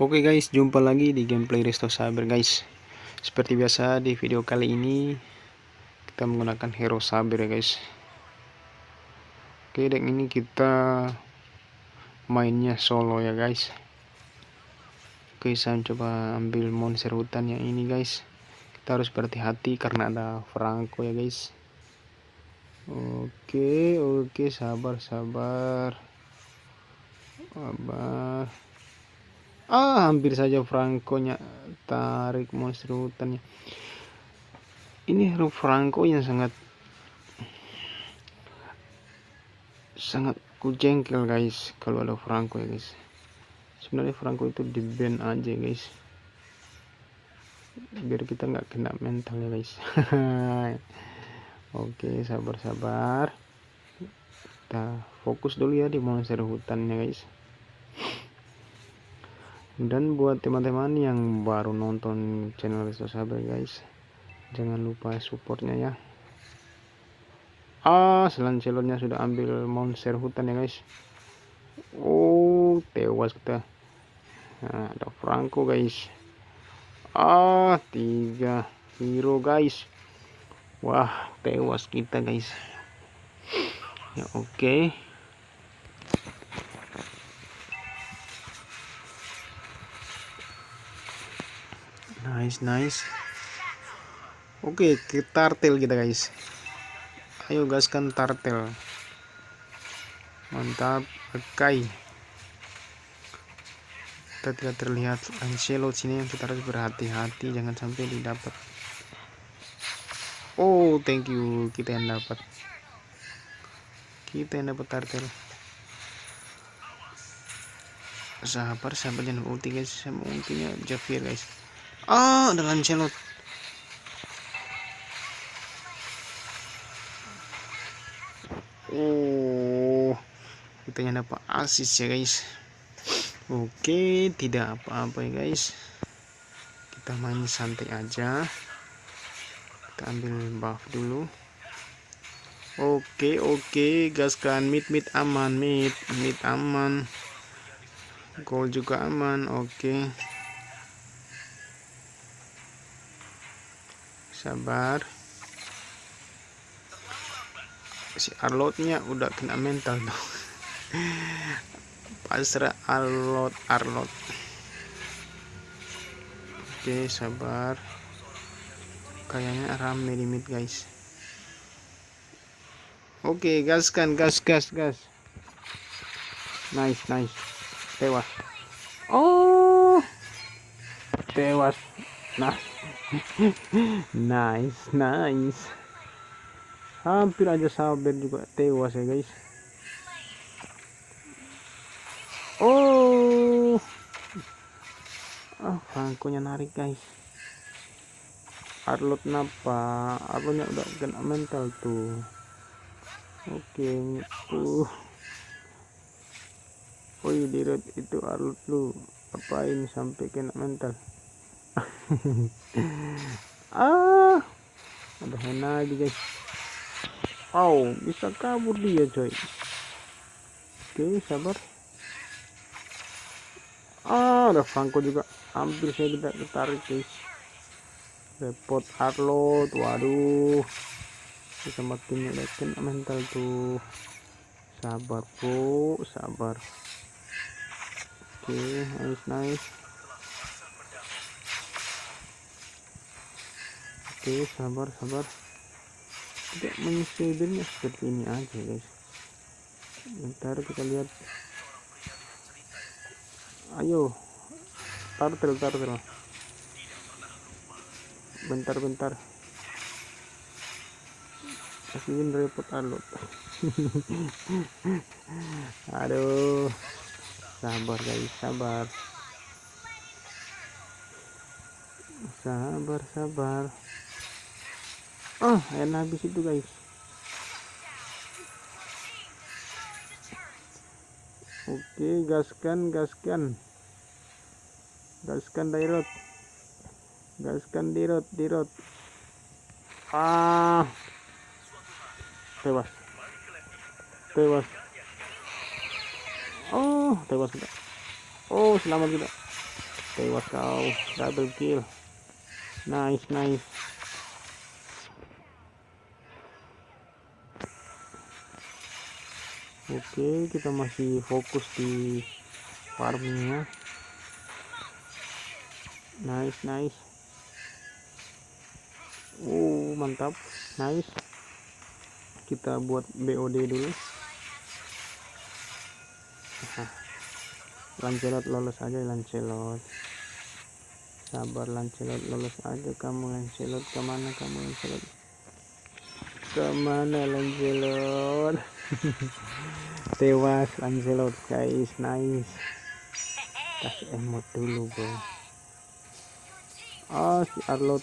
Oke guys, jumpa lagi di gameplay Resto Saber guys. Seperti biasa di video kali ini kita menggunakan hero Saber ya guys. Oke, deck ini kita mainnya solo ya guys. Oke, saya coba ambil monster hutan yang ini guys. Kita harus berhati-hati karena ada Franco ya guys. Oke, oke, sabar, sabar. Sabar ah hampir saja Franco nya tarik monster hutannya. Ini Franco yang sangat sangat kujengkel guys kalau ada Franco ya guys. Sebenarnya Franco itu di band aja guys. Biar kita nggak kena mental ya guys. Oke sabar-sabar. Kita fokus dulu ya di monster hutannya guys dan buat teman-teman yang baru nonton channel Resto Sabar guys jangan lupa supportnya ya. Ah selancelotnya sudah ambil monster hutan ya guys. Oh tewas kita. Nah, ada Franco guys. Ah tiga hero guys. Wah tewas kita guys. Ya oke. okay. Nice nice. Oke kita tartel kita guys. Ayo gaskan tartel mantap oke kita tidak terlihat Ancelot sini. Yang kita harus berhati-hati jangan sampai didapat. Oh thank you. Kita yang dapat. Kita yang dapat tartel sabar sabar jangan ulti guys. Ultinya Javier guys Ah, ada Lancelot. Oh, kita yang dapat asis ya guys. Oke, tidak apa-apa ya guys. Kita main santai aja. Kita ambil buff dulu. Oke, oke, gaskan mid mid aman, mid mid aman. Gol juga aman, oke. Sabar. Si Arlotnya udah kena mental dong pasrah Arlot Arlot. Oke sabar. Kayaknya rame di mid guys. Oke gaskan gas gas gas. Nice nice. Tewas. Oh tewas. Nah nice nice. Hampir aja sabar juga tewas ya guys. Oh. Ah oh, Franco nya narik guys. Arlot napa? Arlotnya udah kena mental tuh. Oke okay. uh. Oh iya direct itu Arlot lu. Apain sampai kena mental ah ada henna lagi guys. Oh bisa kabur dia coy. Oke sabar. Ah ada Franco juga. Hampir saya tidak ketarik guys. Repot Arlot waduh. Bisa makin lekin mental tuh. Sabar bro sabar. Oke nice nice oke sabar sabar. Tidak menyisirnya seperti ini aja guys. Bentar kita lihat. Ayo tartel tartel. Bentar bentar. Kasihin repot alot aduh. Sabar guys sabar. Sabar sabar oh enak habis itu guys. Oke gaskan gaskan gaskan dairot gaskan dirot. Dirot ah. Tewas tewas oh tewas kita. Oh selamat kita. Tewas kau. Double kill. Nice nice Oke kita masih fokus di farmingnya nice nice. Oh mantap. Nice. Kita buat BOD dulu. Lancelot lolos aja Lancelot. Sabar Lancelot lolos aja. Kamu Lancelot ke mana? Kamu Lancelot ke mana Lancelot? Tewas Lancelot guys. Nice. Kasih emot dulu bro. Ah si Arlot.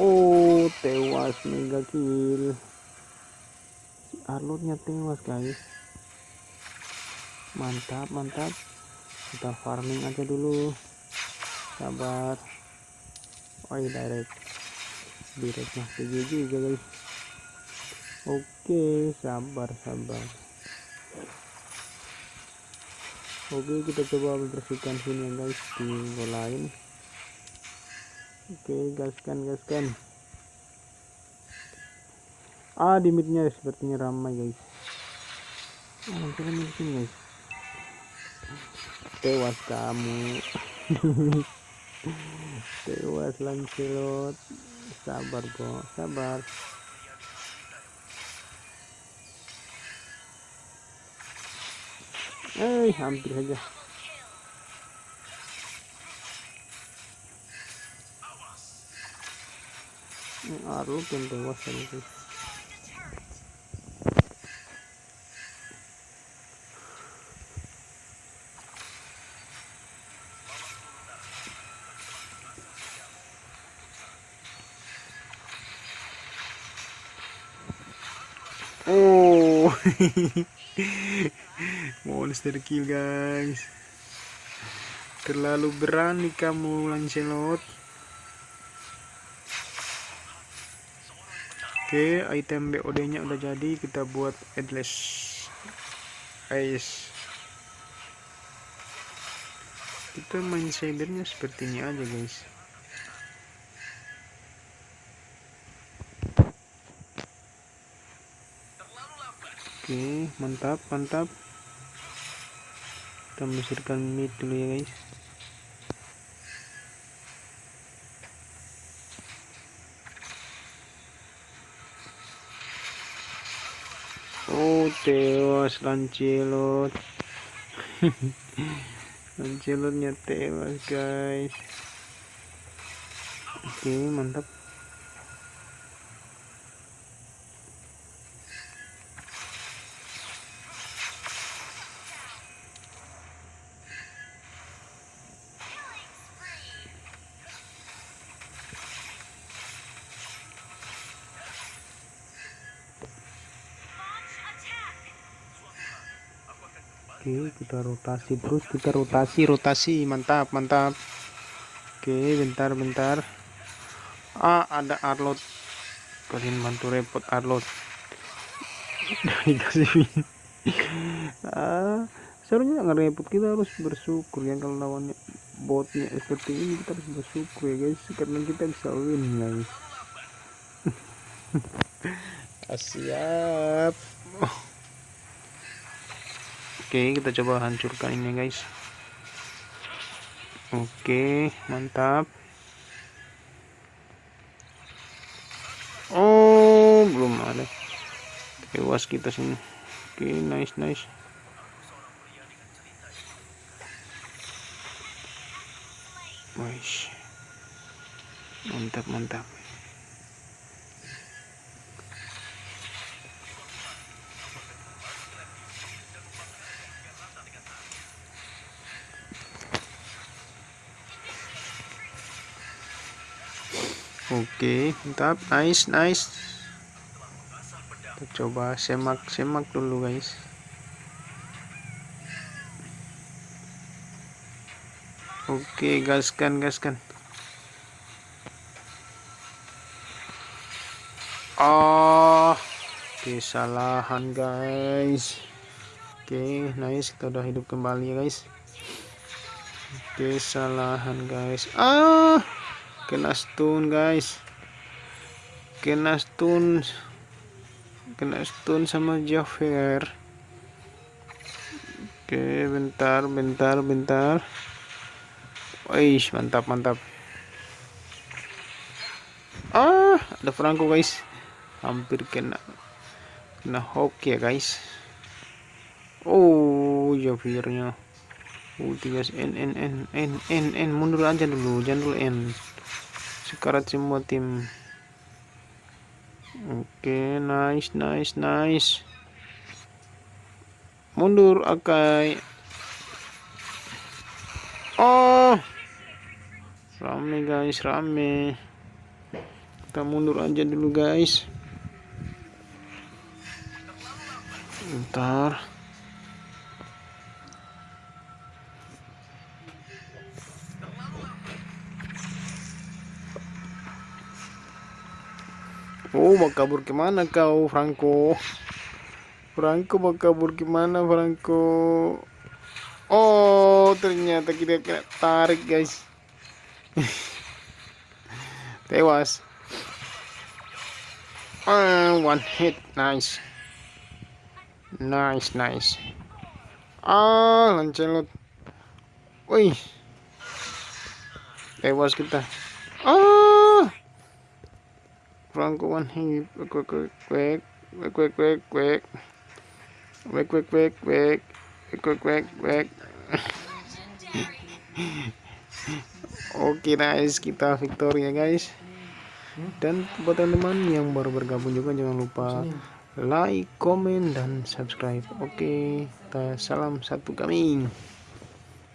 Oh tewas mega kill. Si Arlotnya tewas guys. Mantap mantap. Kita farming aja dulu. Sabar. Oh direct direct masih juga guys. Oke sabar sabar. Oke kita coba membersihkan sini ya guys di lain. Oke gaskan gaskan. Ah di midnya sepertinya ramai guys. Langsung di sini guys. Tewas kamu. Tewas Lancelot sabar bro sabar eh hampir saja ini Arlo pun tewas guys Oh, monster kill guys. Terlalu berani kamu Lancelot. Oke, item BOD-nya udah jadi. Kita buat headless ice. Kita main shadernya seperti ini aja guys. Oke mantap mantap. Kita mesirkan mid dulu ya guys. Oh tewas lancelot lancelotnya tewas guys. Oke mantap oke kita rotasi terus kita rotasi rotasi mantap mantap. Oke bentar bentar. Ah ada Arlot kalian bantu repot Arlot dikasih ah seharusnya nggak repot. Kita harus bersyukur ya kalau lawannya botnya seperti ini. Kita harus bersyukur ya guys. Karena kita bisa win guys. Siap Oke kita coba hancurkan ini guys. Oke mantap. Oh belum ada. Tewas kita sini. Oke nice nice. Wih mantap mantap Oke, mantap, nice, nice. Kita coba semak-semak dulu, guys. Oke, gaskan, gaskan. Oh, kesalahan, guys. Oke, nice. Kita udah hidup kembali guys. kesalahan guys ah kena stun guys. Kena stun kena stun sama Jafar oke bentar bentar bentar Wih, mantap mantap ah ada Franco guys. Hampir kena kena hook ya guys. Oh Javirnya ulti guys n n n n n n mundur aja dulu jangan dulu n sekarat semua tim. Oke okay, nice nice nice. Mundur akai. Oh! Rame guys rame. Kita mundur aja dulu guys. Bentar Oh, mau kabur ke mana kau, Franco? Franco mau kabur ke mana, Franco? Oh, ternyata kita kena tarik, guys. Tewas. Ah, one hit, nice. Nice, nice. Ah, lancelot. Wih. Tewas kita. Ah. Oke guys kita victory ya guys dan buat teman-teman yang baru bergabung juga jangan lupa like, komen, dan subscribe oke salam satu kami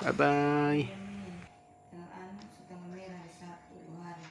bye bye